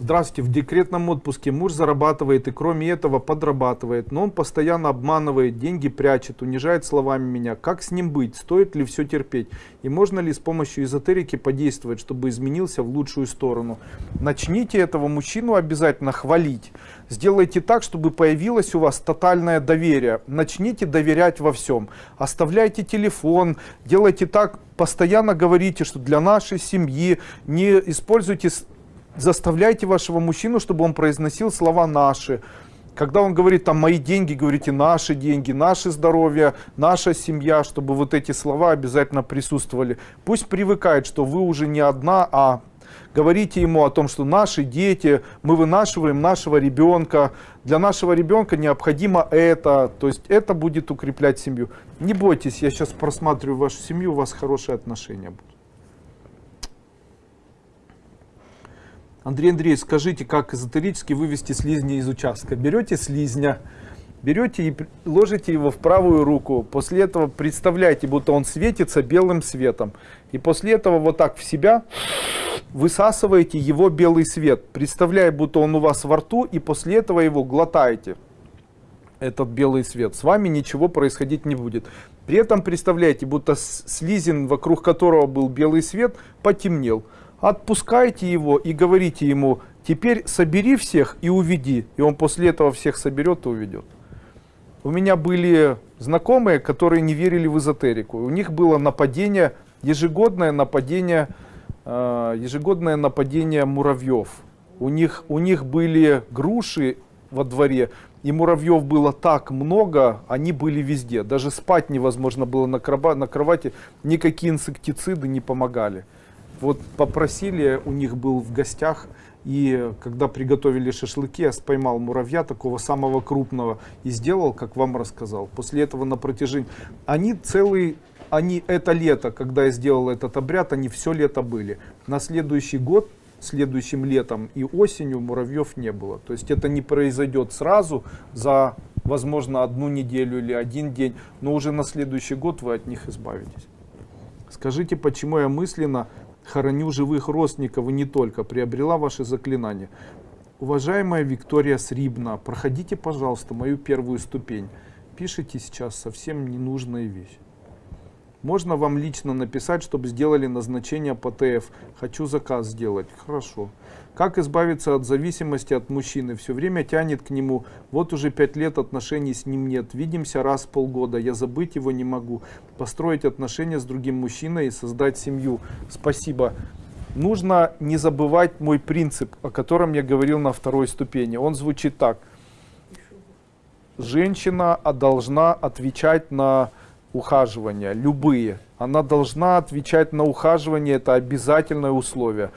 Здравствуйте, в декретном отпуске муж зарабатывает и кроме этого подрабатывает, но он постоянно обманывает, деньги прячет, унижает словами меня. Как с ним быть? Стоит ли все терпеть? И можно ли с помощью эзотерики подействовать, чтобы изменился в лучшую сторону? Начните этого мужчину обязательно хвалить. Сделайте так, чтобы появилось у вас тотальное доверие. Начните доверять во всем. Оставляйте телефон, делайте так, постоянно говорите, что для нашей семьи не используйте заставляйте вашего мужчину, чтобы он произносил слова «наши». Когда он говорит там «мои деньги», говорите «наши деньги», «наше здоровье», «наша семья», чтобы вот эти слова обязательно присутствовали. Пусть привыкает, что вы уже не одна, а говорите ему о том, что наши дети, мы вынашиваем нашего ребенка, для нашего ребенка необходимо это, то есть это будет укреплять семью. Не бойтесь, я сейчас просматриваю вашу семью, у вас хорошие отношения будут. Андрей Андреевич, скажите, как эзотерически вывести слизня из участка? Берете слизня, берете и ложите его в правую руку. После этого представляете, будто он светится белым светом. И после этого вот так в себя высасываете его белый свет, представляя, будто он у вас во рту, и после этого его глотаете этот белый свет. С вами ничего происходить не будет. При этом представляете, будто слизин, вокруг которого был белый свет, потемнел отпускайте его и говорите ему, теперь собери всех и уведи. И он после этого всех соберет и уведет. У меня были знакомые, которые не верили в эзотерику. У них было нападение, ежегодное нападение, э, ежегодное нападение муравьев. У них, у них были груши во дворе, и муравьев было так много, они были везде. Даже спать невозможно было на, кровати, никакие инсектициды не помогали. Вот попросили, у них был в гостях, и когда приготовили шашлыки, я поймал муравья такого самого крупного и сделал, как вам рассказал. После этого на протяжении... Они целый... Они это лето, когда я сделал этот обряд, они все лето были. На следующий год следующим летом и осенью муравьев не было. То есть это не произойдет сразу за, возможно, одну неделю или один день, но уже на следующий год вы от них избавитесь. Скажите, почему я мысленно хороню живых родственников и не только, приобрела ваши заклинания. Уважаемая Виктория Срибна, проходите, пожалуйста, мою первую ступень. Пишите сейчас совсем ненужные вещи. Можно вам лично написать, чтобы сделали назначение по ТФ. Хочу заказ сделать. Хорошо. Как избавиться от зависимости от мужчины? Все время тянет к нему. Вот уже пять лет отношений с ним нет. Видимся раз в полгода. Я забыть его не могу. Построить отношения с другим мужчиной и создать семью. Спасибо. Нужно не забывать мой принцип, о котором я говорил на второй ступени. Он звучит так. Женщина должна отвечать на ухаживания, любые. Она должна отвечать на ухаживание, это обязательное условие.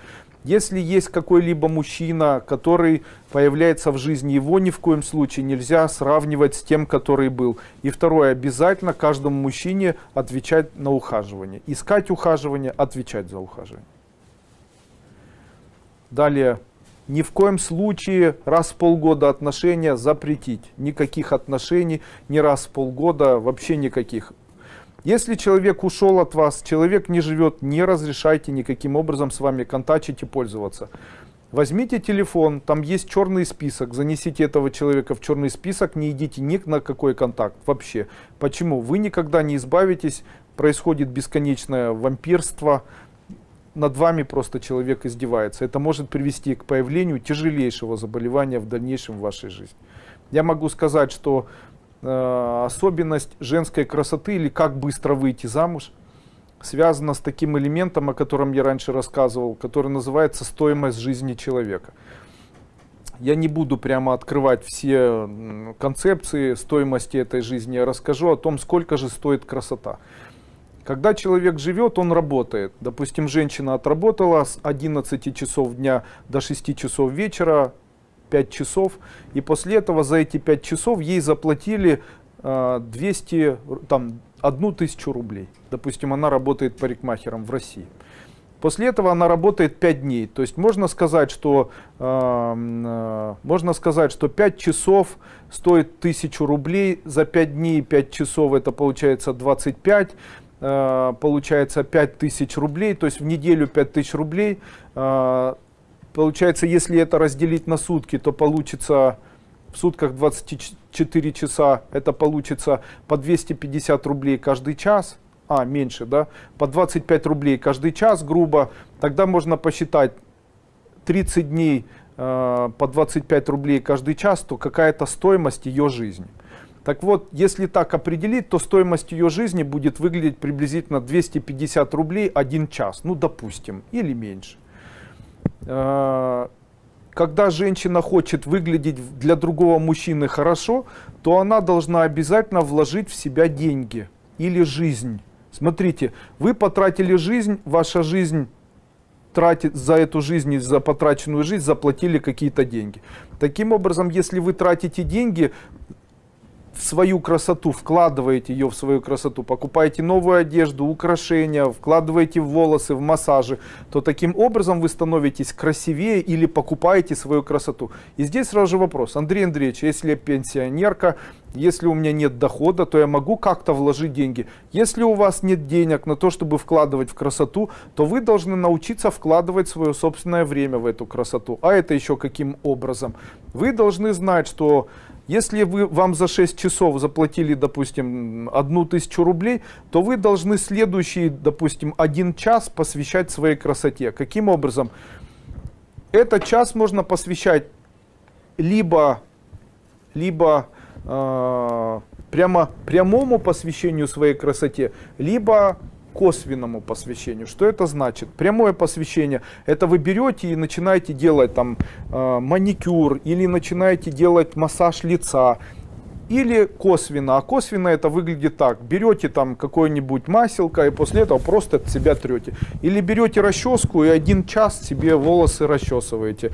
Если есть какой-либо мужчина, который появляется в жизни, его ни в коем случае нельзя сравнивать с тем, который был. И второе, обязательно каждому мужчине отвечать на ухаживание. Искать ухаживание, отвечать за ухаживание. Далее, ни в коем случае раз в полгода отношения запретить. Никаких отношений, ни раз в полгода, вообще никаких. Если человек ушел от вас, человек не живет, не разрешайте никаким образом с вами контачить и пользоваться. Возьмите телефон, там есть черный список, занесите этого человека в черный список, не идите ни на какой контакт вообще. Почему? Вы никогда не избавитесь, происходит бесконечное вампирство, над вами просто человек издевается. Это может привести к появлению тяжелейшего заболевания в дальнейшем в вашей жизни. Я могу сказать, что особенность женской красоты или как быстро выйти замуж связана с таким элементом, о котором я раньше рассказывал, который называется стоимость жизни человека. Я не буду прямо открывать все концепции стоимости этой жизни, я расскажу о том, сколько же стоит красота. Когда человек живет, он работает. Допустим, женщина отработала с 11 часов дня до 6 часов вечера, 5 часов. И после этого за эти 5 часов ей заплатили 200, э, там, одну тысячу рублей. Допустим, она работает парикмахером в России. После этого она работает 5 дней. То есть можно сказать, что, э, э, можно сказать, что 5 часов стоит 1000 рублей. За 5 дней 5 часов это получается 25. Э, получается 5000 рублей. То есть в неделю 5000 рублей. Э, Получается, если это разделить на сутки, то получится в сутках 24 часа, это получится по 250 рублей каждый час, а, меньше, да, по 25 рублей каждый час, грубо, тогда можно посчитать 30 дней э, по 25 рублей каждый час, то какая-то стоимость ее жизни. Так вот, если так определить, то стоимость ее жизни будет выглядеть приблизительно 250 рублей один час, ну допустим, или меньше. Э, когда женщина хочет выглядеть для другого мужчины хорошо, то она должна обязательно вложить в себя деньги или жизнь. Смотрите, вы потратили жизнь, ваша жизнь тратит за эту жизнь за потраченную жизнь заплатили какие-то деньги. Таким образом, если вы тратите деньги, в свою красоту, вкладываете ее в свою красоту, покупаете новую одежду, украшения, вкладываете в волосы, в массажи, то таким образом вы становитесь красивее или покупаете свою красоту. И здесь сразу же вопрос, Андрей Андреевич, если я пенсионерка, если у меня нет дохода, то я могу как-то вложить деньги. Если у вас нет денег на то, чтобы вкладывать в красоту, то вы должны научиться вкладывать свое собственное время в эту красоту. А это еще каким образом? Вы должны знать, что если вы, вам за 6 часов заплатили, допустим, одну тысячу рублей, то вы должны следующий, допустим, один час посвящать своей красоте. Каким образом? Этот час можно посвящать либо, либо э, прямо прямому посвящению своей красоте, либо косвенному посвящению. Что это значит? Прямое посвящение. Это вы берете и начинаете делать там э, маникюр или начинаете делать массаж лица. Или косвенно. А косвенно это выглядит так. Берете там какое-нибудь маселко и после этого просто от себя трете. Или берете расческу и один час себе волосы расчесываете.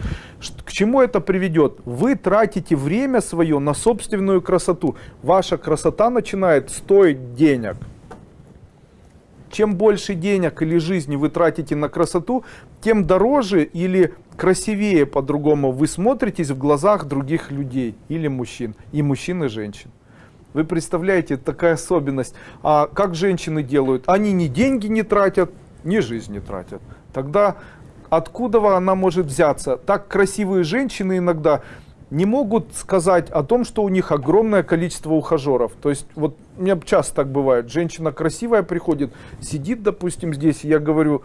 К чему это приведет? Вы тратите время свое на собственную красоту. Ваша красота начинает стоить денег. Чем больше денег или жизни вы тратите на красоту, тем дороже или красивее по-другому вы смотритесь в глазах других людей или мужчин, и мужчин и женщин. Вы представляете, такая особенность. А как женщины делают? Они ни деньги не тратят, ни жизнь не тратят. Тогда откуда она может взяться? Так красивые женщины иногда не могут сказать о том, что у них огромное количество ухажеров. То есть вот у меня часто так бывает. Женщина красивая приходит, сидит, допустим, здесь, и я говорю,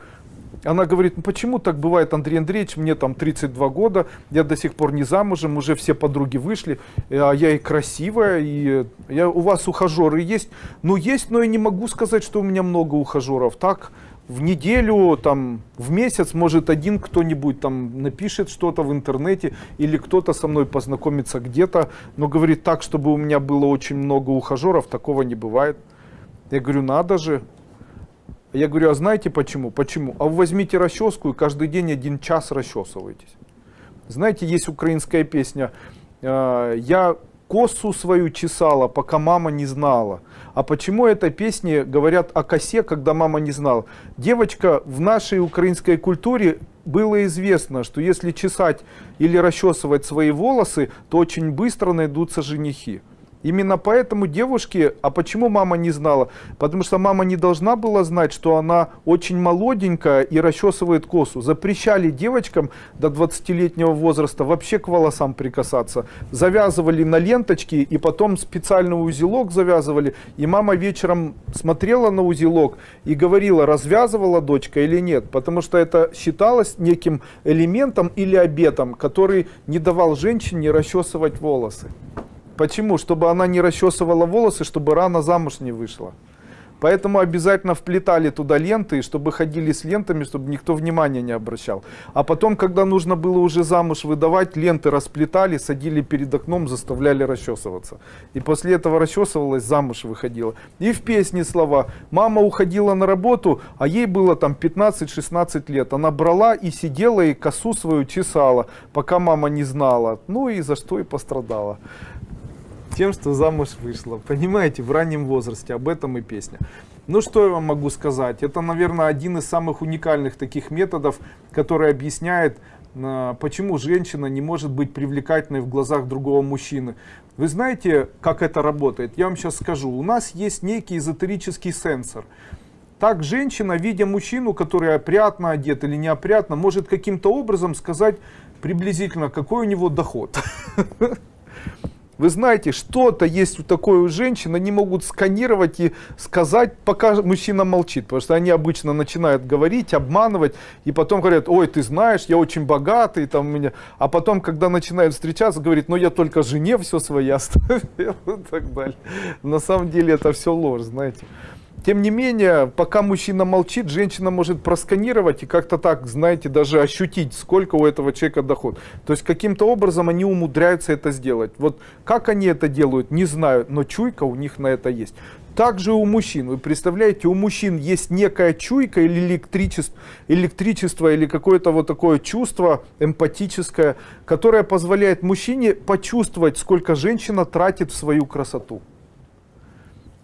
она говорит, ну почему так бывает, Андрей Андреевич, мне там 32 года, я до сих пор не замужем, уже все подруги вышли, а я и красивая, и я, у вас ухажеры есть? Ну есть, но я не могу сказать, что у меня много ухажеров. Так, в неделю, там, в месяц, может, один кто-нибудь там напишет что-то в интернете, или кто-то со мной познакомится где-то, но говорит так, чтобы у меня было очень много ухажеров, такого не бывает. Я говорю, надо же. Я говорю, а знаете почему? Почему? А вы возьмите расческу и каждый день один час расчесываетесь. Знаете, есть украинская песня «Э, «Я косу свою чесала, пока мама не знала». А почему этой песне говорят о косе, когда мама не знала? Девочка в нашей украинской культуре было известно, что если чесать или расчесывать свои волосы, то очень быстро найдутся женихи. Именно поэтому девушки, а почему мама не знала? Потому что мама не должна была знать, что она очень молоденькая и расчесывает косу. Запрещали девочкам до 20-летнего возраста вообще к волосам прикасаться. Завязывали на ленточки и потом специальный узелок завязывали. И мама вечером смотрела на узелок и говорила, развязывала дочка или нет. Потому что это считалось неким элементом или обетом, который не давал женщине расчесывать волосы. Почему? Чтобы она не расчесывала волосы, чтобы рано замуж не вышла. Поэтому обязательно вплетали туда ленты, чтобы ходили с лентами, чтобы никто внимания не обращал. А потом, когда нужно было уже замуж выдавать, ленты расплетали, садили перед окном, заставляли расчесываться. И после этого расчесывалась, замуж выходила. И в песне слова. Мама уходила на работу, а ей было там 15-16 лет. Она брала и сидела и косу свою чесала, пока мама не знала. Ну и за что и пострадала тем, что замуж вышла. Понимаете, в раннем возрасте. Об этом и песня. Ну, что я вам могу сказать? Это, наверное, один из самых уникальных таких методов, который объясняет, а, почему женщина не может быть привлекательной в глазах другого мужчины. Вы знаете, как это работает? Я вам сейчас скажу. У нас есть некий эзотерический сенсор. Так женщина, видя мужчину, который опрятно одет или неопрятно, может каким-то образом сказать приблизительно, какой у него доход. Вы знаете, что-то есть у такой у женщин, они могут сканировать и сказать, пока мужчина молчит, потому что они обычно начинают говорить, обманывать, и потом говорят, ой, ты знаешь, я очень богатый, там у меня, а потом, когда начинают встречаться, говорит, ну я только жене все свое оставил, и так далее. На самом деле это все ложь, знаете. Тем не менее, пока мужчина молчит, женщина может просканировать и как-то так, знаете, даже ощутить, сколько у этого человека доход. То есть каким-то образом они умудряются это сделать. Вот как они это делают, не знаю, но чуйка у них на это есть. Также у мужчин, вы представляете, у мужчин есть некая чуйка или электричество, электричество или какое-то вот такое чувство эмпатическое, которое позволяет мужчине почувствовать, сколько женщина тратит в свою красоту.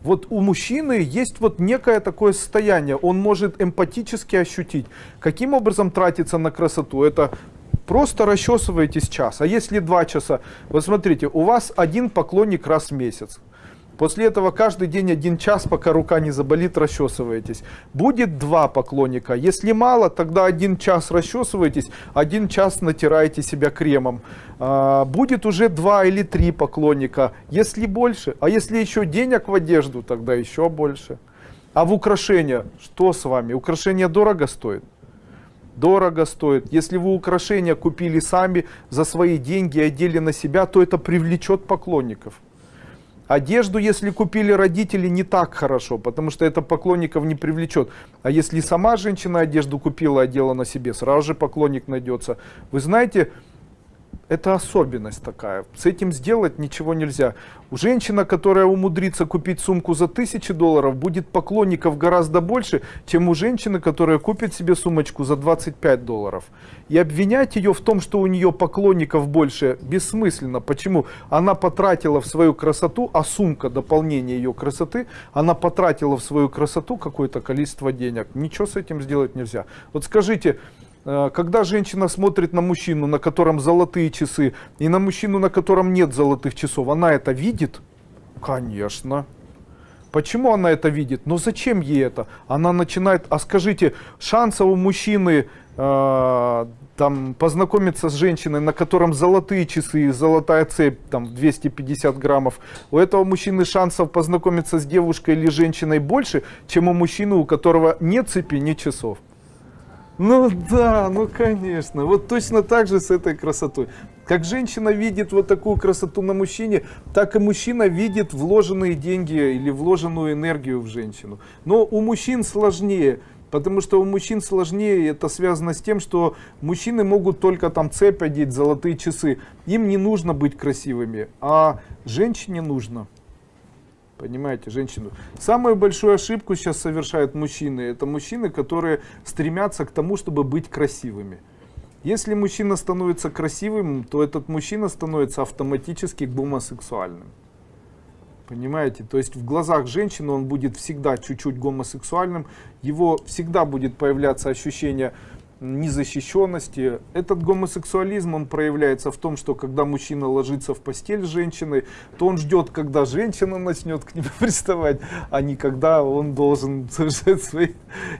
Вот у мужчины есть вот некое такое состояние, он может эмпатически ощутить, каким образом тратиться на красоту. Это просто расчесываетесь час, а если два часа, вот смотрите, у вас один поклонник раз в месяц. После этого каждый день один час, пока рука не заболит, расчесываетесь. Будет два поклонника. Если мало, тогда один час расчесываетесь, один час натираете себя кремом. А, будет уже два или три поклонника. Если больше, а если еще денег в одежду, тогда еще больше. А в украшения, что с вами? Украшения дорого стоят? Дорого стоит. Если вы украшения купили сами за свои деньги и одели на себя, то это привлечет поклонников. Одежду, если купили родители, не так хорошо, потому что это поклонников не привлечет. А если сама женщина одежду купила, одела на себе, сразу же поклонник найдется. Вы знаете, это особенность такая. С этим сделать ничего нельзя. У женщина, которая умудрится купить сумку за тысячи долларов, будет поклонников гораздо больше, чем у женщины, которая купит себе сумочку за 25 долларов. И обвинять ее в том, что у нее поклонников больше, бессмысленно. Почему? Она потратила в свою красоту, а сумка дополнение ее красоты, она потратила в свою красоту какое-то количество денег. Ничего с этим сделать нельзя. Вот скажите, когда женщина смотрит на мужчину, на котором золотые часы, и на мужчину, на котором нет золотых часов, она это видит? Конечно. Почему она это видит? Но зачем ей это? Она начинает, а скажите, шанса у мужчины э, там, познакомиться с женщиной, на котором золотые часы, золотая цепь, там 250 граммов, у этого мужчины шансов познакомиться с девушкой или женщиной больше, чем у мужчины, у которого нет цепи, нет часов. Ну да, ну конечно. Вот точно так же с этой красотой. Как женщина видит вот такую красоту на мужчине, так и мужчина видит вложенные деньги или вложенную энергию в женщину. Но у мужчин сложнее. Потому что у мужчин сложнее, это связано с тем, что мужчины могут только там цепь одеть, золотые часы. Им не нужно быть красивыми, а женщине нужно. Понимаете, женщину. Самую большую ошибку сейчас совершают мужчины. Это мужчины, которые стремятся к тому, чтобы быть красивыми. Если мужчина становится красивым, то этот мужчина становится автоматически гомосексуальным. Понимаете? То есть в глазах женщины он будет всегда чуть-чуть гомосексуальным. Его всегда будет появляться ощущение незащищенности. Этот гомосексуализм, он проявляется в том, что когда мужчина ложится в постель с женщиной, то он ждет, когда женщина начнет к нему приставать, а не когда он должен совершать свои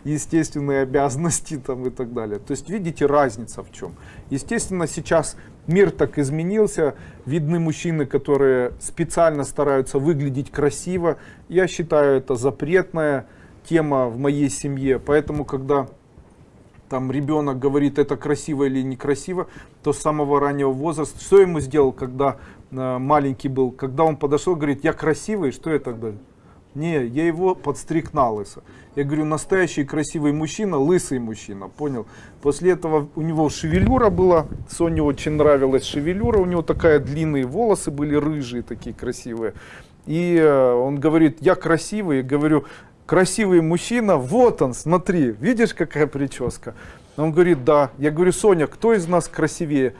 естественные обязанности там, и так далее. То есть видите разница в чем. Естественно, сейчас мир так изменился, видны мужчины, которые специально стараются выглядеть красиво. Я считаю, это запретная тема в моей семье, поэтому когда там ребенок говорит, это красиво или некрасиво, то с самого раннего возраста, что ему сделал, когда э, маленький был, когда он подошел, говорит, я красивый, что я тогда? Не, я его подстриг на лысо. Я говорю, настоящий красивый мужчина, лысый мужчина, понял? После этого у него шевелюра была, Соне очень нравилась шевелюра, у него такая длинные волосы были рыжие, такие красивые. И э, он говорит, я красивый, я говорю, красивый мужчина, вот он, смотри, видишь, какая прическа? Он говорит, да. Я говорю, Соня, кто из нас красивее?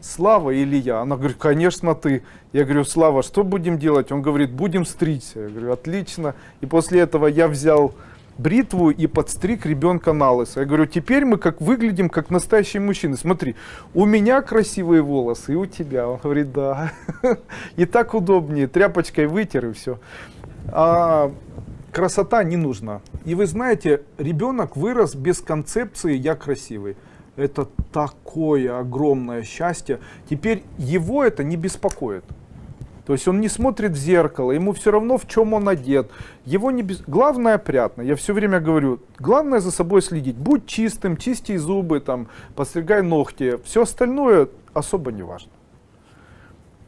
Слава или я? Она говорит, конечно ты. Я говорю, Слава, что будем делать? Он говорит, будем стричься. Я говорю, отлично. И после этого я взял бритву и подстриг ребенка на лысо. Я говорю, теперь мы как выглядим как настоящие мужчины. Смотри, у меня красивые волосы и у тебя. Он говорит, да. И так удобнее. Тряпочкой вытер и все. А красота не нужна. И вы знаете, ребенок вырос без концепции «я красивый». Это такое огромное счастье. Теперь его это не беспокоит. То есть он не смотрит в зеркало, ему все равно, в чем он одет. Его не без... Главное опрятно. Я все время говорю, главное за собой следить. Будь чистым, чисти зубы, там, постригай ногти. Все остальное особо не важно.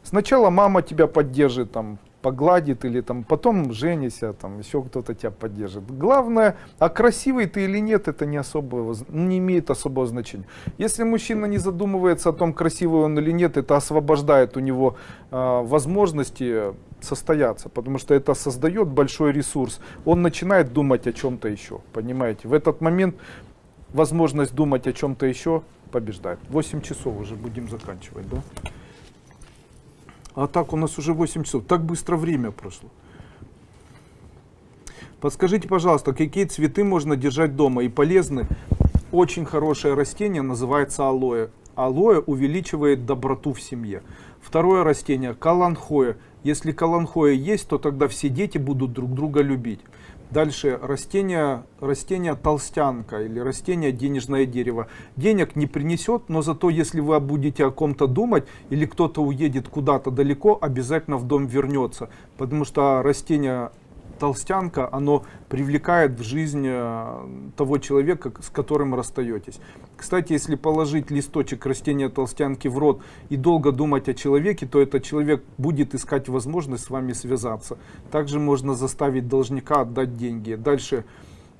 Сначала мама тебя поддержит, там, погладит или там потом женися, там еще кто-то тебя поддержит. Главное, а красивый ты или нет, это не особо, не имеет особого значения. Если мужчина не задумывается о том, красивый он или нет, это освобождает у него э, возможности состояться, потому что это создает большой ресурс. Он начинает думать о чем-то еще, понимаете? В этот момент возможность думать о чем-то еще побеждает. 8 часов уже будем заканчивать, да? А так у нас уже 8 часов. Так быстро время прошло. Подскажите, пожалуйста, какие цветы можно держать дома и полезны? Очень хорошее растение называется алоэ. Алоэ увеличивает доброту в семье. Второе растение каланхоя. Если каланхоя есть, то тогда все дети будут друг друга любить. Дальше растение, растение толстянка или растение денежное дерево. Денег не принесет, но зато если вы будете о ком-то думать или кто-то уедет куда-то далеко, обязательно в дом вернется. Потому что растение толстянка, оно привлекает в жизнь э, того человека, с которым расстаетесь. Кстати, если положить листочек растения толстянки в рот и долго думать о человеке, то этот человек будет искать возможность с вами связаться. Также можно заставить должника отдать деньги. Дальше.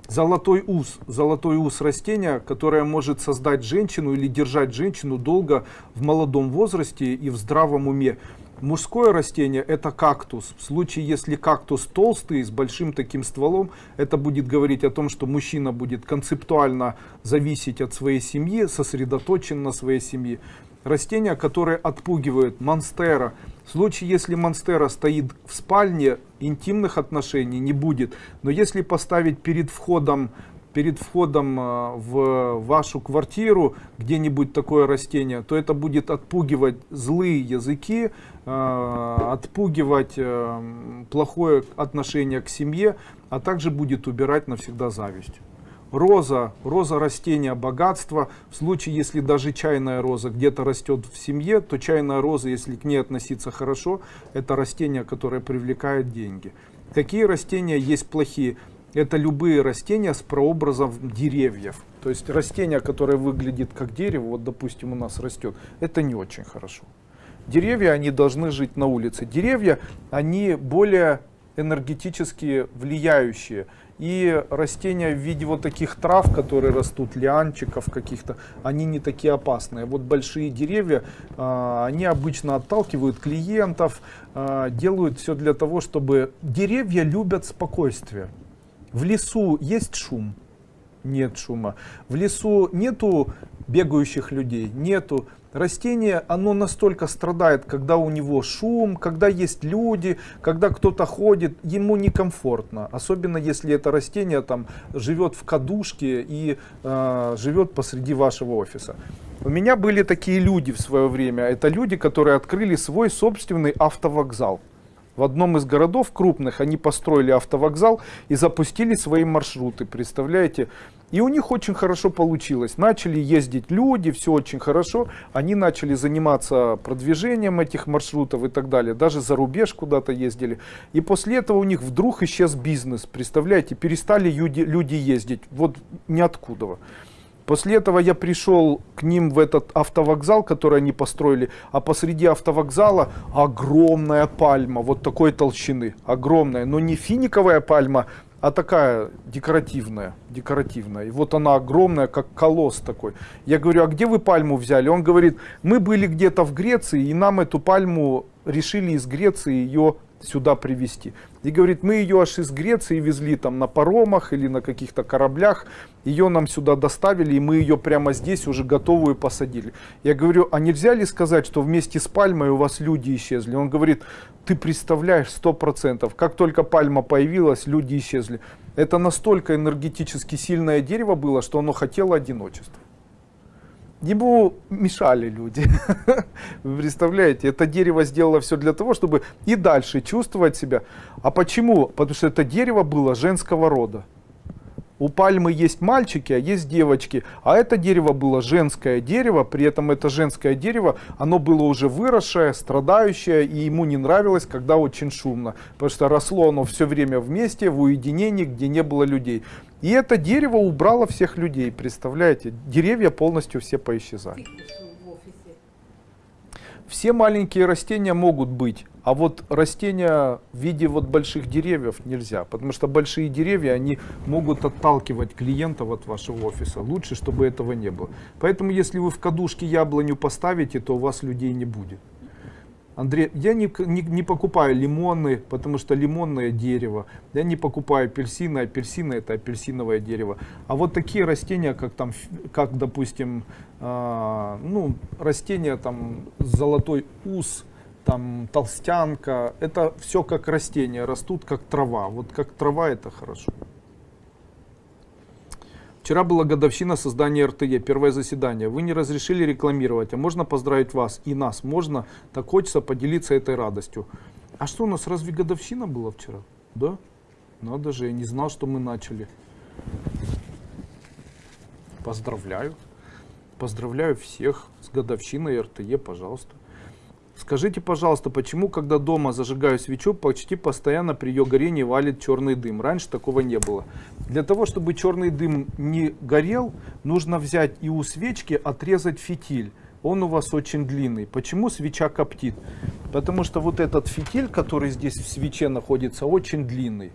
Золотой ус. Золотой ус растения, которое может создать женщину или держать женщину долго в молодом возрасте и в здравом уме. Мужское растение это кактус. В случае, если кактус толстый, с большим таким стволом, это будет говорить о том, что мужчина будет концептуально зависеть от своей семьи, сосредоточен на своей семье. Растение, которое отпугивает монстера. В случае, если монстера стоит в спальне, интимных отношений не будет. Но если поставить перед входом перед входом э, в вашу квартиру где-нибудь такое растение, то это будет отпугивать злые языки, э, отпугивать э, плохое отношение к семье, а также будет убирать навсегда зависть. Роза, роза растения богатства. В случае, если даже чайная роза где-то растет в семье, то чайная роза, если к ней относиться хорошо, это растение, которое привлекает деньги. Какие растения есть плохие? Это любые растения с прообразом деревьев. То есть растение, которое выглядит как дерево, вот допустим у нас растет, это не очень хорошо. Деревья, они должны жить на улице. Деревья, они более энергетически влияющие. И растения в виде вот таких трав, которые растут, лианчиков каких-то, они не такие опасные. Вот большие деревья, а, они обычно отталкивают клиентов, а, делают все для того, чтобы... Деревья любят спокойствие. В лесу есть шум? Нет шума. В лесу нету бегающих людей? Нету. Растение, оно настолько страдает, когда у него шум, когда есть люди, когда кто-то ходит, ему некомфортно. Особенно если это растение там живет в кадушке и э, живет посреди вашего офиса. У меня были такие люди в свое время. Это люди, которые открыли свой собственный автовокзал. В одном из городов крупных они построили автовокзал и запустили свои маршруты, представляете? И у них очень хорошо получилось. Начали ездить люди, все очень хорошо. Они начали заниматься продвижением этих маршрутов и так далее. Даже за рубеж куда-то ездили. И после этого у них вдруг исчез бизнес. Представляете, перестали люди, ездить. Вот ниоткуда. После этого я пришел к ним в этот автовокзал, который они построили, а посреди автовокзала огромная пальма, вот такой толщины, огромная, но не финиковая пальма, а такая декоративная, декоративная. И вот она огромная, как колосс такой. Я говорю, а где вы пальму взяли? Он говорит, мы были где-то в Греции, и нам эту пальму решили из Греции ее сюда привезти. И говорит, мы ее аж из Греции везли там на паромах или на каких-то кораблях, ее нам сюда доставили, и мы ее прямо здесь уже готовую посадили. Я говорю, а нельзя ли сказать, что вместе с пальмой у вас люди исчезли? Он говорит, ты представляешь, сто процентов, как только пальма появилась, люди исчезли. Это настолько энергетически сильное дерево было, что оно хотело одиночества. Ему мешали люди. Вы представляете, это дерево сделало все для того, чтобы и дальше чувствовать себя. А почему? Потому что это дерево было женского рода. У пальмы есть мальчики, а есть девочки. А это дерево было женское дерево, при этом это женское дерево, оно было уже выросшее, страдающее, и ему не нравилось, когда очень шумно. Потому что росло оно все время вместе, в уединении, где не было людей. И это дерево убрало всех людей, представляете? Деревья полностью все поисчезали. Все маленькие растения могут быть, а вот растения в виде вот больших деревьев нельзя, потому что большие деревья, они могут отталкивать клиентов от вашего офиса. Лучше, чтобы этого не было. Поэтому, если вы в кадушке яблоню поставите, то у вас людей не будет. Андрей, я не, не, не покупаю лимоны, потому что лимонное дерево. Я не покупаю апельсины, апельсины это апельсиновое дерево. А вот такие растения, как там, как допустим, э, ну, растения там золотой ус, там толстянка, это все как растения, растут как трава. Вот как трава это хорошо. Вчера была годовщина создания РТЕ, первое заседание. Вы не разрешили рекламировать, а можно поздравить вас и нас. Можно, так хочется поделиться этой радостью. А что у нас, разве годовщина была вчера? Да? Надо же, я не знал, что мы начали. Поздравляю. Поздравляю всех с годовщиной РТЕ, пожалуйста. Скажите, пожалуйста, почему, когда дома зажигаю свечу, почти постоянно при ее горении валит черный дым? Раньше такого не было. Для того, чтобы черный дым не горел, нужно взять и у свечки отрезать фитиль. Он у вас очень длинный. Почему свеча коптит? Потому что вот этот фитиль, который здесь в свече находится, очень длинный.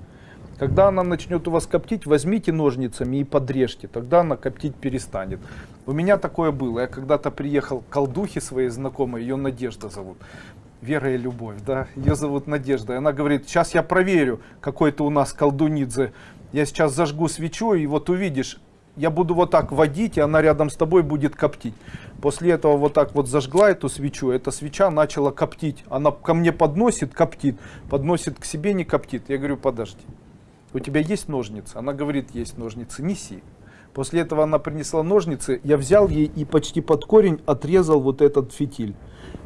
Когда она начнет у вас коптить, возьмите ножницами и подрежьте, тогда она коптить перестанет. У меня такое было. Я когда-то приехал к колдухе своей знакомой, ее Надежда зовут. Вера и Любовь, да, ее зовут Надежда. И она говорит, сейчас я проверю, какой-то у нас колдунидзе. Я сейчас зажгу свечу, и вот увидишь, я буду вот так водить, и она рядом с тобой будет коптить. После этого вот так вот зажгла эту свечу, эта свеча начала коптить. Она ко мне подносит, коптит, подносит к себе, не коптит. Я говорю, подожди у тебя есть ножницы? Она говорит, есть ножницы, неси. После этого она принесла ножницы, я взял ей и почти под корень отрезал вот этот фитиль.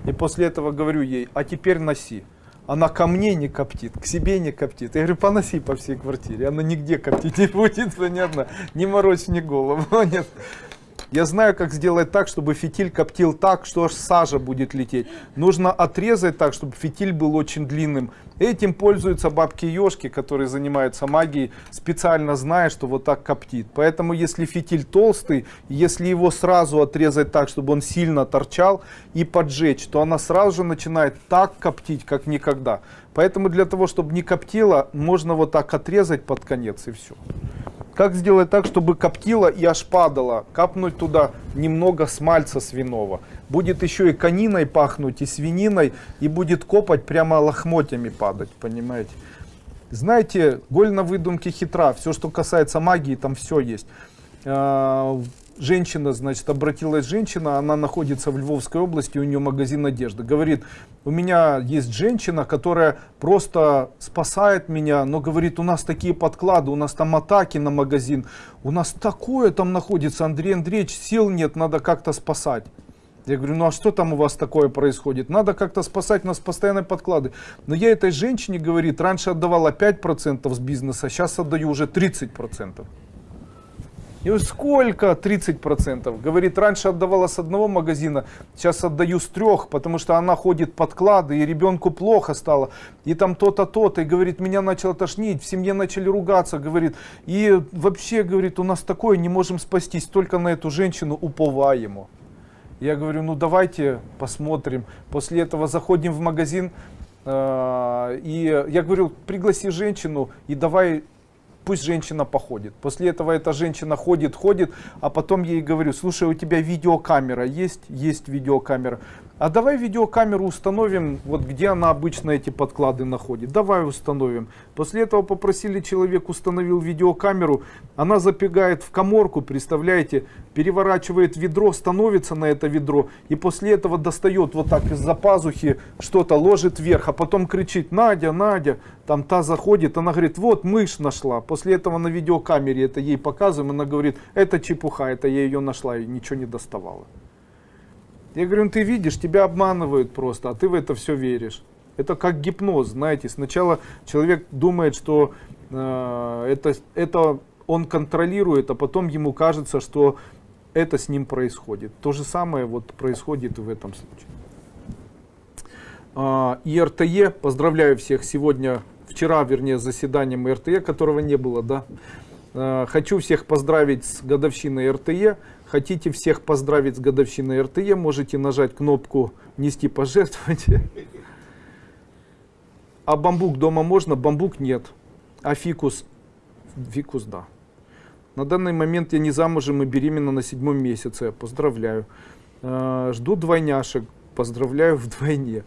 И после этого говорю ей, а теперь носи. Она ко мне не коптит, к себе не коптит. Я говорю, поноси по всей квартире. Она нигде коптить не будет, понятно. Не морочь мне голову. Нет. Я знаю, как сделать так, чтобы фитиль коптил так, что аж сажа будет лететь. Нужно отрезать так, чтобы фитиль был очень длинным. Этим пользуются бабки-ешки, которые занимаются магией, специально зная, что вот так коптит. Поэтому если фитиль толстый, если его сразу отрезать так, чтобы он сильно торчал и поджечь, то она сразу же начинает так коптить, как никогда. Поэтому для того, чтобы не коптило, можно вот так отрезать под конец и все. Как сделать так, чтобы коптило и аж падало? Капнуть туда немного смальца свиного. Будет еще и кониной пахнуть, и свининой, и будет копать прямо лохмотьями падать, понимаете? Знаете, голь на выдумке хитра. Все, что касается магии, там все есть. Женщина, значит, обратилась женщина, она находится в Львовской области, у нее магазин одежды. Говорит, у меня есть женщина, которая просто спасает меня, но говорит, у нас такие подклады, у нас там атаки на магазин, у нас такое там находится, Андрей Андреевич, сил нет, надо как-то спасать. Я говорю, ну а что там у вас такое происходит? Надо как-то спасать, нас постоянные подклады. Но я этой женщине, говорит, раньше отдавала 5% с бизнеса, сейчас отдаю уже 30%. Я говорю, сколько? 30%. Говорит, раньше отдавала с одного магазина, сейчас отдаю с трех, потому что она ходит подклады, и ребенку плохо стало. И там то-то, то-то. И говорит, меня начало тошнить, в семье начали ругаться, говорит. И вообще, говорит, у нас такое, не можем спастись, только на эту женщину уповаемо. Я говорю, ну давайте посмотрим. После этого заходим в магазин, э, и я говорю, пригласи женщину и давай пусть женщина походит. После этого эта женщина ходит, ходит, а потом ей говорю, слушай, у тебя видеокамера есть? Есть видеокамера. А давай видеокамеру установим, вот где она обычно эти подклады находит. Давай установим. После этого попросили человек, установил видеокамеру. Она запегает в коморку, представляете, переворачивает ведро, становится на это ведро. И после этого достает вот так из-за пазухи что-то, ложит вверх. А потом кричит, Надя, Надя. Там та заходит, она говорит, вот мышь нашла. После этого на видеокамере это ей показываем. Она говорит, это чепуха, это я ее нашла и ничего не доставала. Я говорю, ну ты видишь, тебя обманывают просто, а ты в это все веришь. Это как гипноз, знаете. Сначала человек думает, что э, это, это он контролирует, а потом ему кажется, что это с ним происходит. То же самое вот происходит в этом случае. А, и РТЕ, поздравляю всех сегодня, вчера, вернее, заседанием РТЕ, которого не было, да. А, хочу всех поздравить с годовщиной РТЕ. Хотите всех поздравить с годовщиной РТЕ, можете нажать кнопку «Нести пожертвования». А бамбук дома можно, бамбук нет. А фикус? Фикус да. На данный момент я не замужем и беременна на седьмом месяце. Поздравляю. А, жду двойняшек. Поздравляю вдвойне.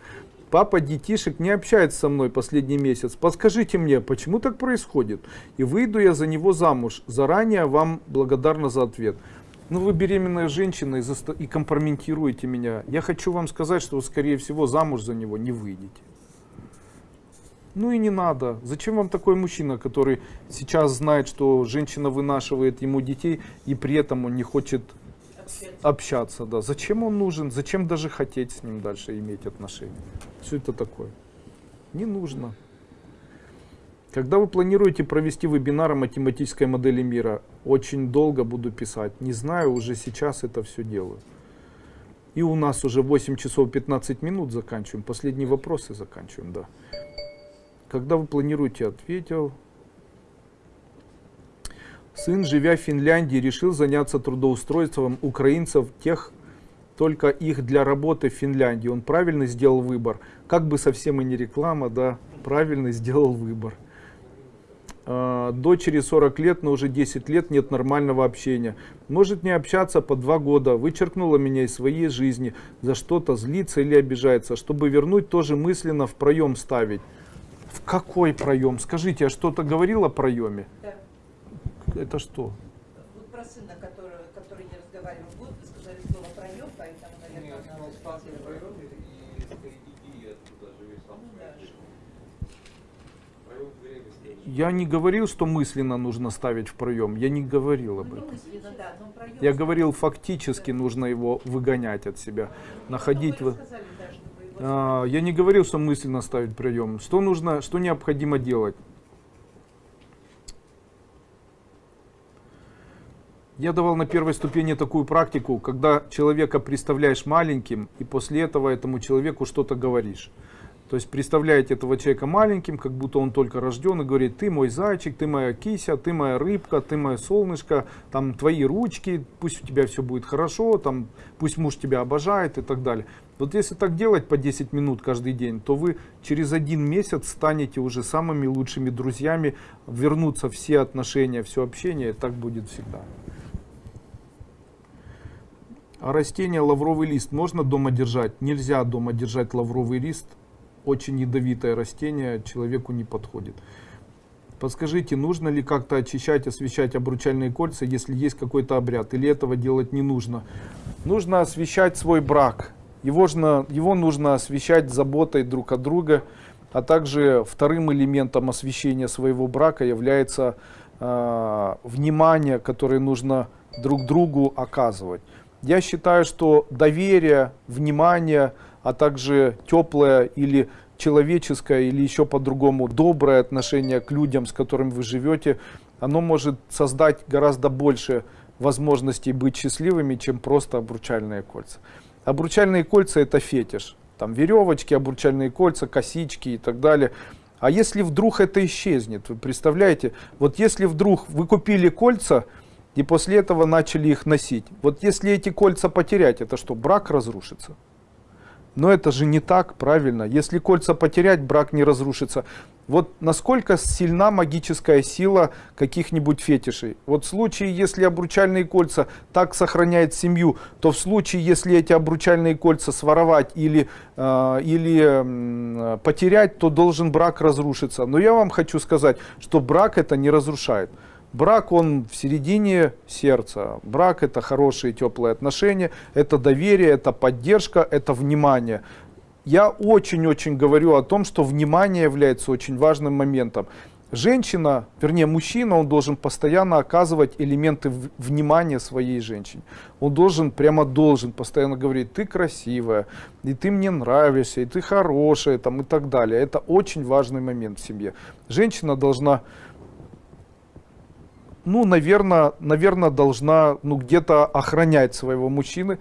Папа детишек не общается со мной последний месяц. Подскажите мне, почему так происходит? И выйду я за него замуж. Заранее вам благодарна за ответ. Ну, вы беременная женщина и, заста... и компрометируете меня. Я хочу вам сказать, что вы, скорее всего, замуж за него не выйдете. Ну и не надо. Зачем вам такой мужчина, который сейчас знает, что женщина вынашивает ему детей, и при этом он не хочет общаться. общаться да. Зачем он нужен? Зачем даже хотеть с ним дальше иметь отношения? Все это такое. Не нужно. Когда вы планируете провести вебинар о математической модели мира? Очень долго буду писать. Не знаю, уже сейчас это все делаю. И у нас уже 8 часов 15 минут заканчиваем. Последние вопросы заканчиваем, да. Когда вы планируете, ответил. Сын, живя в Финляндии, решил заняться трудоустройством украинцев, тех, только их для работы в Финляндии. Он правильно сделал выбор. Как бы совсем и не реклама, да, правильно сделал выбор. А, дочери 40 лет, но уже 10 лет нет нормального общения. Может не общаться по 2 года, вычеркнула меня из своей жизни, за что-то злится или обижается. Чтобы вернуть, тоже мысленно в проем ставить. В какой проем? Скажите, я что-то говорил о проеме? Да. Это что? Вот про сына, который не разговаривал год, вы сказали слово проем, поэтому, наверное, Нет, она он спас на проеме и стоит идея оттуда живет сам. Ну да. Проем в дверях стоит. Я не говорил, что мысленно нужно ставить в проем. Я не говорил об этом. проем... Я говорил, фактически нужно его выгонять от себя. Находить... Вы А, Я не говорил, что мысленно ставить прием. Что нужно, что необходимо делать? Я давал на первой ступени такую практику, когда человека представляешь маленьким, и после этого этому человеку что-то говоришь. То есть представляете этого человека маленьким, как будто он только рожден, и говорит, ты мой зайчик, ты моя кися, ты моя рыбка, ты мое солнышко, там твои ручки, пусть у тебя все будет хорошо, там, пусть муж тебя обожает и так далее. Вот если так делать по 10 минут каждый день, то вы через один месяц станете уже самыми лучшими друзьями, вернутся все отношения, все общение, и так будет всегда. А растение лавровый лист можно дома держать? Нельзя дома держать лавровый лист. Очень ядовитое растение, человеку не подходит. Подскажите, нужно ли как-то очищать, освещать обручальные кольца, если есть какой-то обряд, или этого делать не нужно? Нужно освещать свой брак. Его, жно- его нужно освещать заботой друг от друга, а также вторым элементом освещения своего брака является э, внимание, которое нужно друг другу оказывать. Я считаю, что доверие, внимание, а также теплое или человеческое, или еще по-другому доброе отношение к людям, с которыми вы живете, оно может создать гораздо больше возможностей быть счастливыми, чем просто обручальные кольца. Обручальные кольца это фетиш. Там веревочки, обручальные кольца, косички и так далее. А если вдруг это исчезнет, вы представляете, вот если вдруг вы купили кольца, и после этого начали их носить. Вот если эти кольца потерять, это что, брак разрушится? Но это же не так, правильно. Если кольца потерять, брак не разрушится. Вот насколько сильна магическая сила каких-нибудь фетишей. Вот в случае, если обручальные кольца так сохраняют семью, то в случае, если эти обручальные кольца своровать или, э, или м, потерять, то должен брак разрушиться. Но я вам хочу сказать, что брак это не разрушает. Брак, он в середине сердца. Брак это хорошие теплые отношения, это доверие, это поддержка, это внимание. Я очень-очень говорю о том, что внимание является очень важным моментом. Женщина, вернее мужчина, он должен постоянно оказывать элементы внимания своей женщине. Он должен, прямо должен постоянно говорить, ты красивая, и ты мне нравишься, и ты хорошая, там, и так далее. Это очень важный момент в семье. Женщина должна ну, наверное, наверное, должна ну, где-то охранять своего мужчины,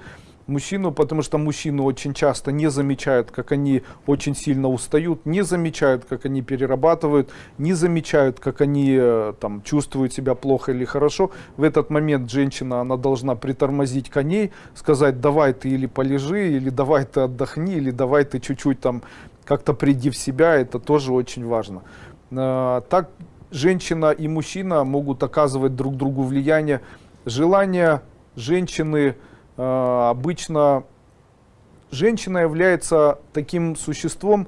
мужчину, потому что мужчины очень часто не замечают, как они очень сильно устают, не замечают, как они перерабатывают, не замечают, как они э, там чувствуют себя плохо или хорошо. В этот момент женщина, она должна притормозить коней, сказать, давай ты или полежи, или давай ты отдохни, или давай ты чуть-чуть там как-то приди в себя, это тоже очень важно. Э, Так женщина и мужчина могут оказывать друг другу влияние. Желание женщины э, обычно женщина является таким существом,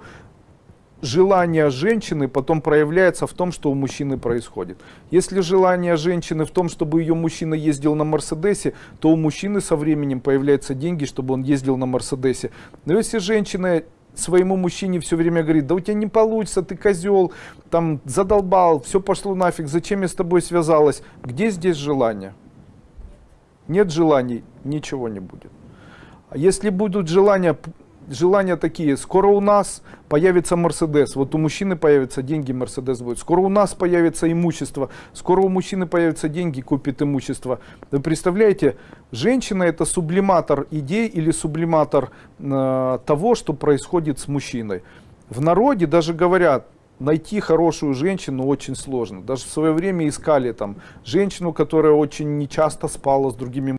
желание женщины потом проявляется в том, что у мужчины происходит. Если желание женщины в том, чтобы ее мужчина ездил на Мерседесе, то у мужчины со временем появляются деньги, чтобы он ездил на Мерседесе. Но если женщина своему мужчине все время говорит, да у тебя не получится, ты козел, там задолбал, все пошло нафиг, зачем я с тобой связалась? Где здесь желание? Нет желаний, ничего не будет. А если будут желания, желания такие, скоро у нас появится Мерседес, вот у мужчины появятся деньги, Мерседес будет, скоро у нас появится имущество, скоро у мужчины появятся деньги, купит имущество. Вы представляете, женщина это сублиматор идей или сублиматор э, того, что происходит с мужчиной. В народе даже говорят, найти хорошую женщину очень сложно. Даже в свое время искали там женщину, которая очень нечасто спала с другими